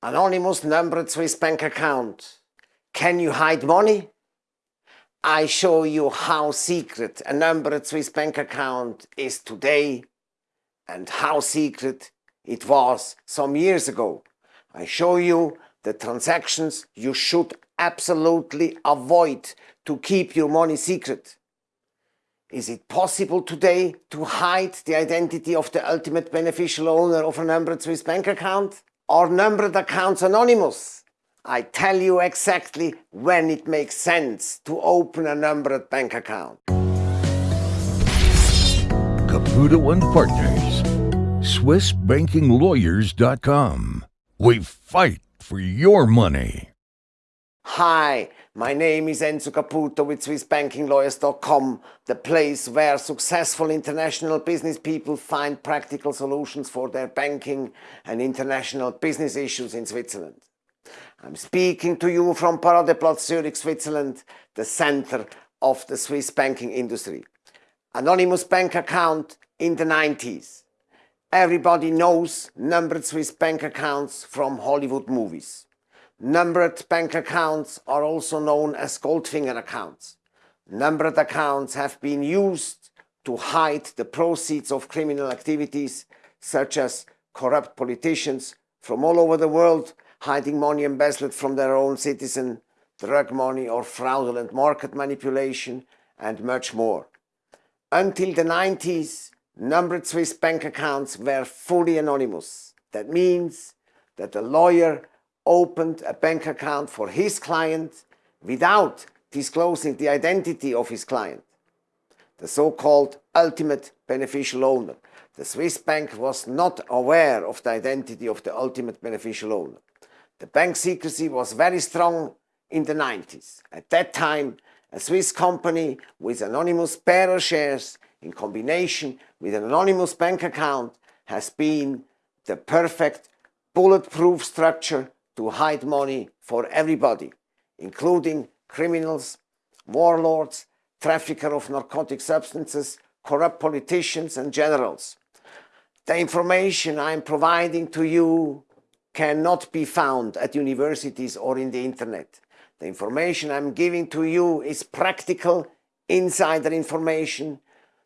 Anonymous numbered Swiss bank account. Can you hide money? I show you how secret a numbered Swiss bank account is today and how secret it was some years ago. I show you the transactions you should absolutely avoid to keep your money secret. Is it possible today to hide the identity of the ultimate beneficial owner of a numbered Swiss bank account? Are numbered accounts anonymous? I tell you exactly when it makes sense to open a numbered bank account. Caputo and Partners, SwissBankingLawyers.com. We fight for your money. Hi, my name is Enzo Caputo with SwissBankingLawyers.com, the place where successful international business people find practical solutions for their banking and international business issues in Switzerland. I'm speaking to you from Paradeplatz, Zurich, Switzerland, the center of the Swiss banking industry. Anonymous bank account in the 90s. Everybody knows numbered Swiss bank accounts from Hollywood movies. Numbered bank accounts are also known as Goldfinger accounts. Numbered accounts have been used to hide the proceeds of criminal activities such as corrupt politicians from all over the world hiding money embezzled from their own citizen, drug money or fraudulent market manipulation and much more. Until the 90s, numbered Swiss bank accounts were fully anonymous. That means that the lawyer opened a bank account for his client without disclosing the identity of his client, the so-called ultimate beneficial owner. The Swiss bank was not aware of the identity of the ultimate beneficial owner. The bank secrecy was very strong in the 90s. At that time, a Swiss company with anonymous bearer shares in combination with an anonymous bank account has been the perfect bulletproof structure to hide money for everybody, including criminals, warlords, traffickers of narcotic substances, corrupt politicians and generals. The information I'm providing to you cannot be found at universities or in the internet. The information I'm giving to you is practical insider information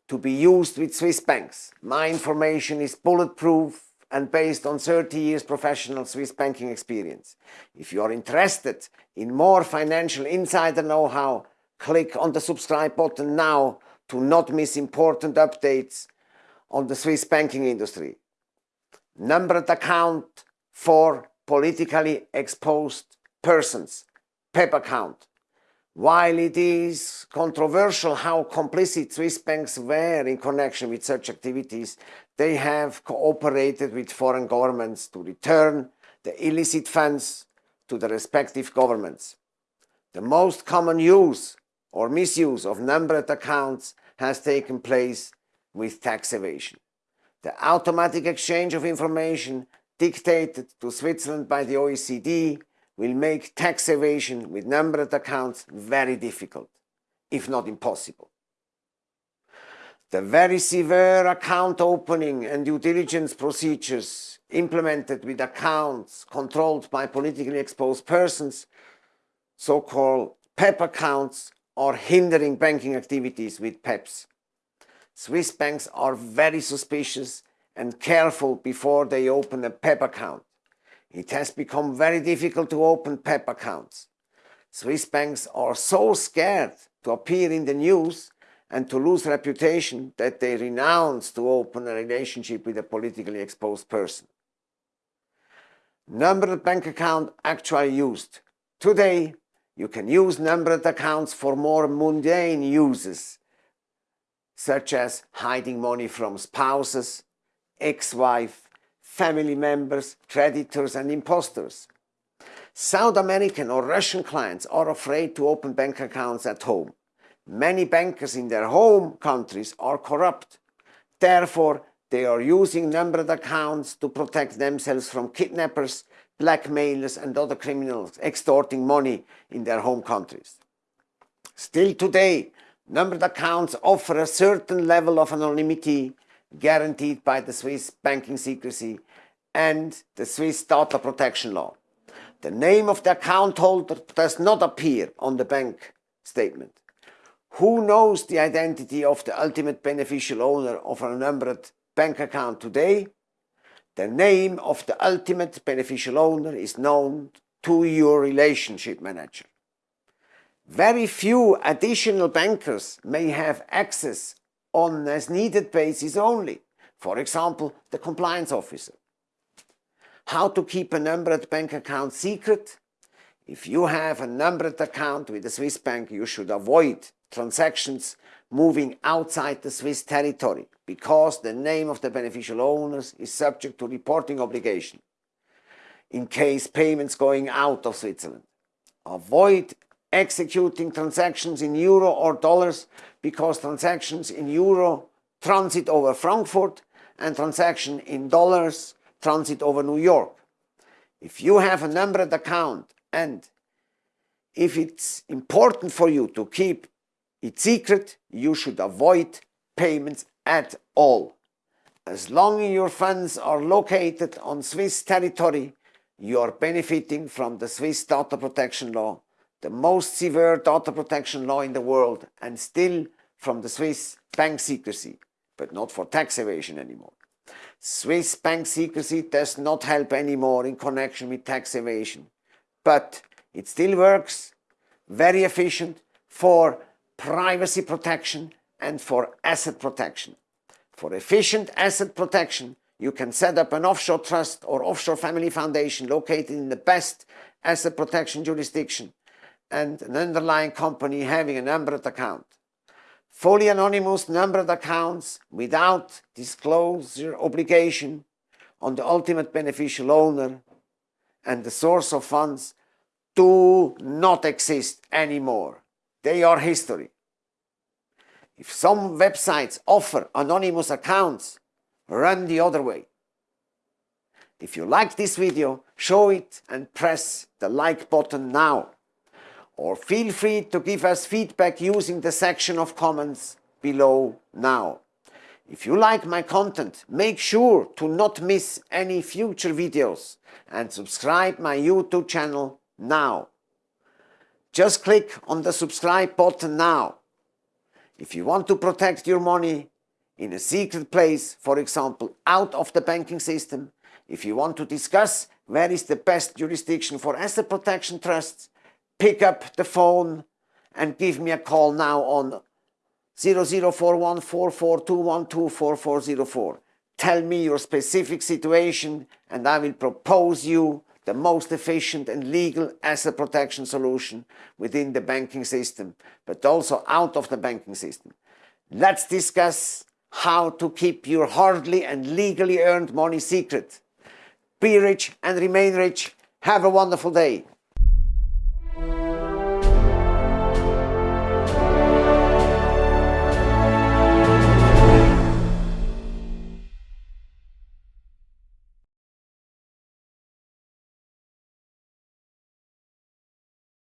to be used with Swiss banks. My information is bulletproof and based on 30 years professional Swiss banking experience. If you are interested in more financial insider know-how, click on the subscribe button now to not miss important updates on the Swiss banking industry. Numbered account for politically exposed persons, PEP account. While it is controversial how complicit Swiss banks were in connection with such activities, they have cooperated with foreign governments to return the illicit funds to the respective governments. The most common use or misuse of numbered accounts has taken place with tax evasion. The automatic exchange of information dictated to Switzerland by the OECD will make tax evasion with numbered accounts very difficult, if not impossible. The very severe account opening and due diligence procedures implemented with accounts controlled by politically exposed persons, so-called PEP accounts, are hindering banking activities with PEPs. Swiss banks are very suspicious and careful before they open a PEP account. It has become very difficult to open PEP accounts. Swiss banks are so scared to appear in the news and to lose reputation that they renounce to open a relationship with a politically exposed person. Numbered bank account actually used. Today, you can use numbered accounts for more mundane uses, such as hiding money from spouses, ex-wife, family members, creditors and imposters. South American or Russian clients are afraid to open bank accounts at home. Many bankers in their home countries are corrupt. Therefore, they are using numbered accounts to protect themselves from kidnappers, blackmailers and other criminals extorting money in their home countries. Still today, numbered accounts offer a certain level of anonymity guaranteed by the Swiss banking secrecy and the Swiss data protection law. The name of the account holder does not appear on the bank statement. Who knows the identity of the ultimate beneficial owner of a numbered bank account today? The name of the ultimate beneficial owner is known to your relationship manager. Very few additional bankers may have access on as needed basis only. For example, the compliance officer. How to keep a numbered bank account secret? If you have a numbered account with a Swiss bank, you should avoid transactions moving outside the Swiss territory because the name of the beneficial owners is subject to reporting obligation in case payments going out of Switzerland. Avoid executing transactions in euro or dollars because transactions in euro transit over Frankfurt and transaction in dollars transit over New York. If you have a numbered account and if it's important for you to keep it secret, you should avoid payments at all. As long as your funds are located on Swiss territory, you are benefiting from the Swiss data protection law, the most severe data protection law in the world, and still from the Swiss bank secrecy, but not for tax evasion anymore. Swiss bank secrecy does not help anymore in connection with tax evasion, but it still works very efficient for privacy protection and for asset protection. For efficient asset protection, you can set up an offshore trust or offshore family foundation located in the best asset protection jurisdiction and an underlying company having a numbered account fully anonymous numbered accounts without disclosure obligation on the ultimate beneficial owner and the source of funds do not exist anymore. They are history. If some websites offer anonymous accounts, run the other way. If you like this video, show it and press the like button now or feel free to give us feedback using the section of comments below now. If you like my content, make sure to not miss any future videos and subscribe my YouTube channel now. Just click on the subscribe button now. If you want to protect your money in a secret place, for example, out of the banking system, if you want to discuss where is the best jurisdiction for asset protection trusts, pick up the phone and give me a call now on 00414421244404. Tell me your specific situation and I will propose you the most efficient and legal asset protection solution within the banking system, but also out of the banking system. Let's discuss how to keep your hardly and legally earned money secret. Be rich and remain rich. Have a wonderful day.